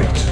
Fight!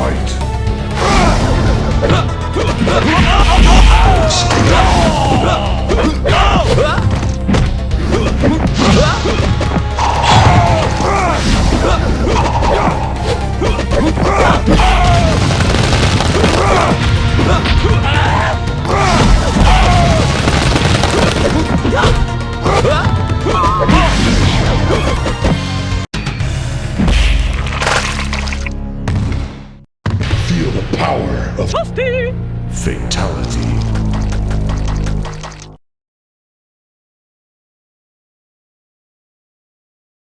Fight! Power of Fatality.